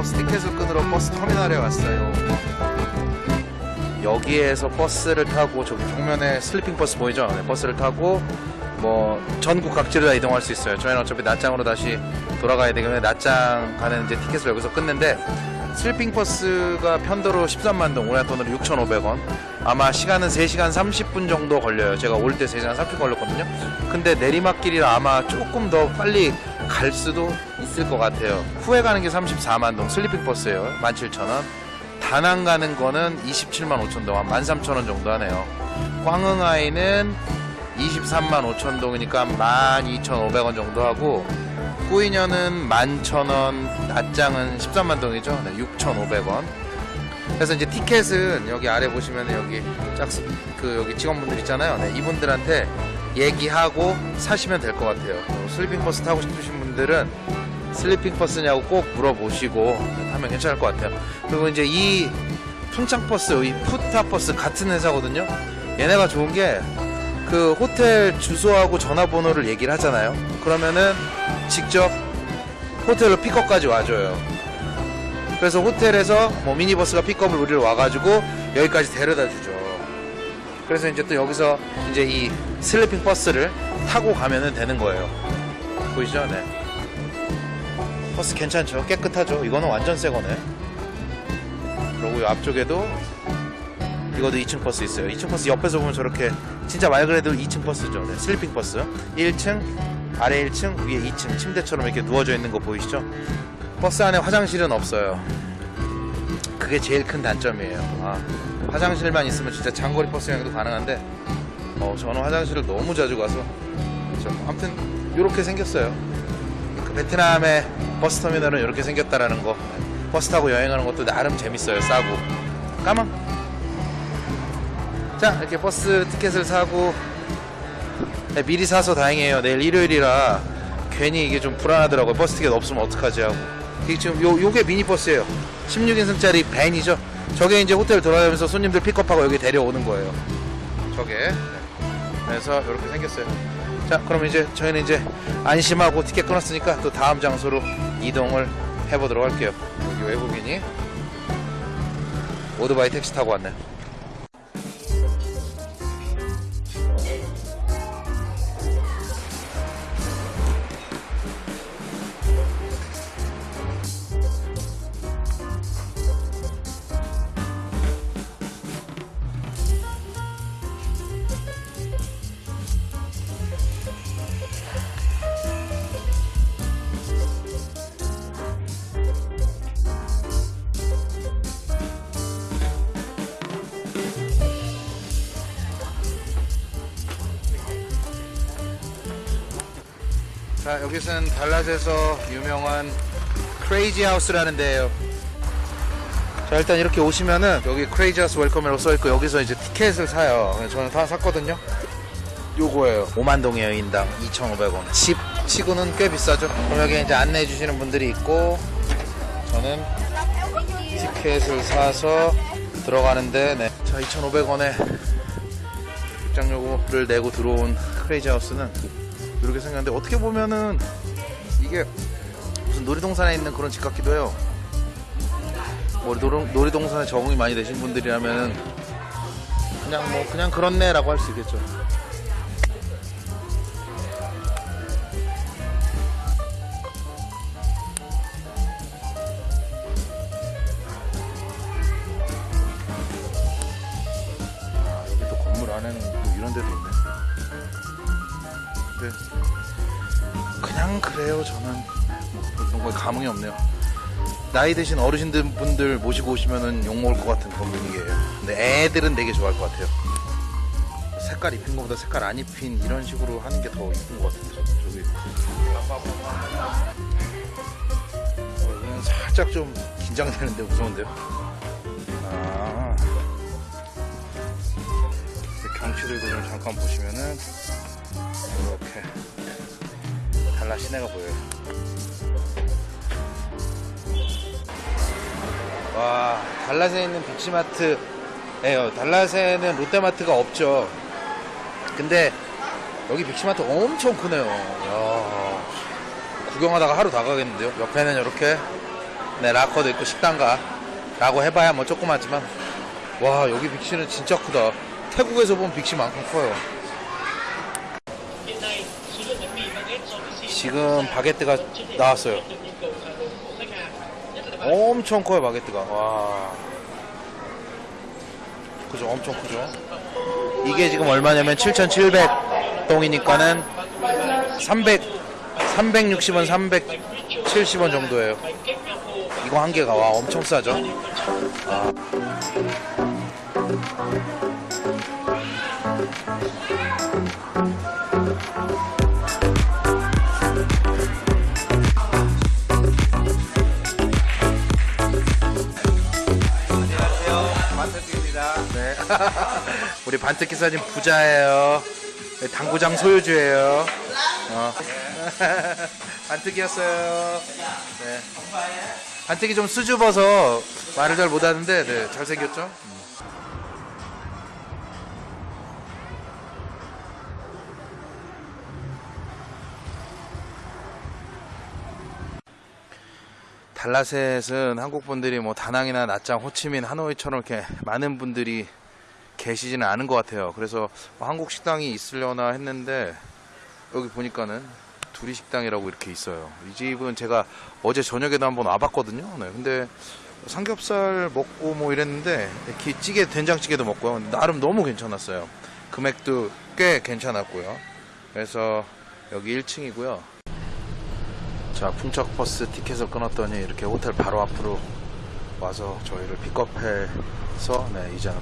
버스 티켓을 끊으러 버스 터미널에 왔어요. 여기에서 버스를 타고 저기 정면에 sleeping 버스 보이죠? 네, 버스를 타고 뭐 전국 각지로 다 이동할 수 있어요. 저희는 어차피 냐짱으로 다시 돌아가야 되기 때문에 냐짱 가는 이제 티켓을 여기서 끊는데 sleeping 버스가 편도로 13만 동, 우리나라 돈으로 6,500원. 아마 시간은 3시간 30분 정도 걸려요. 제가 올 때 3시간 30분 걸렸거든요. 근데 내리막길이라 아마 조금 더 빨리 갈 수도 있을 것 같아요. 후에 가는 게 34만 동 sleeping 버스예요. 17,000원. 다낭 가는 거는 27만 5천 동, 한 13,000원 정도 하네요. 꽝응아이는 23만 5천 동이니까 12,500원 정도 하고 꾸이년은 11,000원, 냐짱은 13만 동이죠. 네, 6,500원. 그래서 이제 티켓은 여기 아래 보시면 여기 짝수 그 여기 직원분들 있잖아요. 네, 이분들한테 얘기하고 사시면 될 것 같아요. 어, sleeping 버스 타고 싶으신 분들은 sleeping 버스냐고 꼭 물어보시고 하면 괜찮을 것 같아요. 그리고 이제 이 풍짱 버스, 이 푸타 버스 같은 회사거든요. 얘네가 좋은 게 그 호텔 주소하고 전화번호를 얘기를 하잖아요. 그러면은 직접 호텔로 픽업까지 와줘요. 그래서 호텔에서 뭐 미니버스가 픽업을 우리를 와가지고 여기까지 데려다 주죠. 그래서 이제 또 여기서 이제 이 sleeping 버스를 타고 가면은 되는 거예요. 보이시죠? 네. 버스 괜찮죠? 깨끗하죠? 이거는 완전 새 거네. 그리고 이 앞쪽에도 이것도 2층 버스 있어요. 2층 버스 옆에서 보면 저렇게 진짜 말 그대로 2층 버스죠. 네, sleeping 버스. 1층, 아래 1층, 위에 2층 침대처럼 이렇게 누워져 있는 거 보이시죠? 버스 안에 화장실은 없어요. 그게 제일 큰 단점이에요. 아, 화장실만 있으면 진짜 장거리 버스 여행도 가능한데 어, 저는 화장실을 너무 자주 가서. 아무튼 이렇게 생겼어요. 그 베트남의 버스 터미널은 이렇게 생겼다라는 거. 버스 타고 여행하는 것도 나름 재밌어요. 싸고. 까망. 자, 이렇게 버스 티켓을 사고 네, 미리 사서 다행이에요. 내일 일요일이라 괜히 이게 좀 불안하더라고요. 버스 티켓 없으면 어떡하지 하고. 이게 지금 요, 요게 미니버스예요. 16인승짜리 밴이죠. 저게 이제 호텔 돌아다니면서 손님들 픽업하고 여기 데려오는 거예요. 저게. 네. 그래서 이렇게 생겼어요. 자, 그럼 이제 저희는 이제 안심하고 티켓 끊었으니까 또 다음 장소로 이동을 해보도록 할게요. 여기 외국인이 오토바이 택시 타고 왔네 자, 여기서는 달랏에서 유명한 Crazy House라는 데예요. 자, 일단 이렇게 오시면은 여기 Crazy House welcome이라고 써있고 여기서 이제 티켓을 사요. 저는 다 샀거든요. 요거예요. 5만 동이에요, 인당. 2,500원. 집 치고는 꽤 비싸죠. 그럼 여기 이제 안내해 주시는 분들이 있고 저는 티켓을 사서 들어가는데 네. 자, 2,500원에 입장료를 내고 들어온 크레이지 하우스는 이렇게 생겼는데 어떻게 보면은 이게 무슨 놀이동산에 있는 그런 집 같기도 해요. 뭐 놀, 놀이동산에 적응이 많이 되신 분들이라면은 그냥 뭐 그냥 그렇네 라고 할 수 있겠죠. 아, 여기 또 건물 안에는 또 이런 데도 있네. 근데 그냥 그래요 저는. 거에 감흥이 없네요. 나이 드신 어르신들 분들 모시고 오시면은 욕먹을 것 같은 그런 분위기예요. 근데 애들은 되게 좋아할 것 같아요. 색깔 입힌 것보다 색깔 안 입힌 이런 식으로 하는 게 더 이쁜 것 저- 저기. 어, 살짝 좀 긴장되는데 무서운데요? 아 경치들도 좀 잠깐 보시면은 이렇게 달라 시내가 보여요. 와, 달랏에 있는 빅시마트예요. 달랏에는 롯데마트가 없죠. 근데 여기 빅시마트 엄청 크네요. 야, 구경하다가 하루 다 가겠는데요. 옆에는 이렇게 네, 라커도 있고 식당가 라고 해봐야 뭐 조그마지만 와 여기 빅시는 진짜 크다 태국에서 본 빅시만큼 커요. 지금 바게트가 나왔어요. 엄청 커요 바게트가. 와. 그죠 엄청 크죠? 이게 지금 얼마냐면 7,700동이니까는 300 360원 370원 정도예요. 이거 한 개가 와 엄청 싸죠? 아. 네. 우리 반특기 사진 부자예요. 네, 당구장 소유주예요. 어. 반특기였어요. 네. 반특기 좀 수줍어서 말을 잘 못하는데 네, 잘생겼죠? 달라셋은 한국 분들이 뭐 다낭이나 나짱, 호치민, 하노이처럼 이렇게 많은 분들이 계시지는 않은 것 같아요. 그래서 뭐 한국 식당이 있으려나 했는데 여기 보니까는 두리 식당이라고 이렇게 있어요. 이 집은 제가 어제 저녁에도 한번 와봤거든요. 네, 근데 삼겹살 먹고 뭐 이랬는데 이렇게 찌개 된장찌개도 먹고요. 나름 너무 괜찮았어요. 금액도 꽤 괜찮았고요. 그래서 여기 1층이고요. 자, 풍척 버스 티켓을 끊었더니 이렇게 호텔 바로 앞으로 와서 저희를 픽업해서 네, 이제는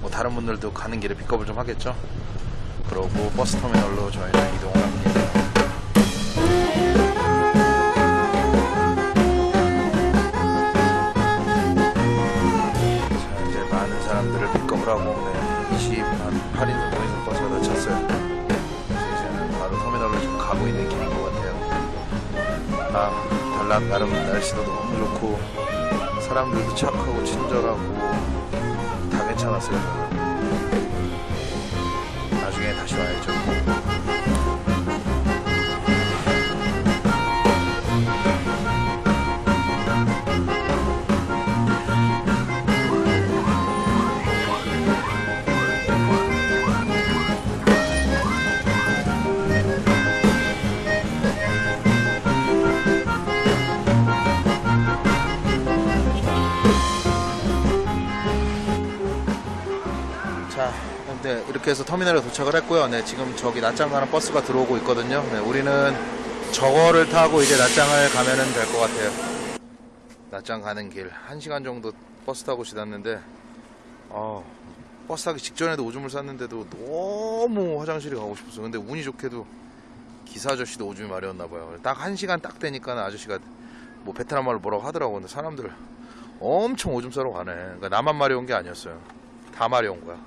뭐 다른 분들도 가는 길에 픽업을 좀 하겠죠. 그러고 버스 터미널로 저희는 이동을 합니다. 자, 이제 많은 사람들을 픽업을 하고 네, 28인 정도 버스가 늦췄어요. 아, 달랑 나름 날씨도 너무 좋고 사람들도 착하고 친절하고 다 괜찮았어요. 이렇게 해서 터미널에 도착을 했고요. 네, 지금 저기 나짱 가는 버스가 들어오고 있거든요. 네, 우리는 저거를 타고 이제 나짱을 가면은 될 것 같아요. 나짱 가는 길. 1시간 정도 버스 타고 지났는데, 어, 버스 타기 직전에도 오줌을 쌌는데도 너무 화장실에 가고 싶었어. 근데 운이 좋게도 기사 아저씨도 오줌이 마려웠나 봐요. 딱 1시간 딱 되니까 아저씨가 뭐 베트남 말로 뭐라고 하더라고. 근데 사람들 엄청 오줌 싸러 가네. 그러니까 나만 마려운 게 아니었어요. 다 마려운 거야.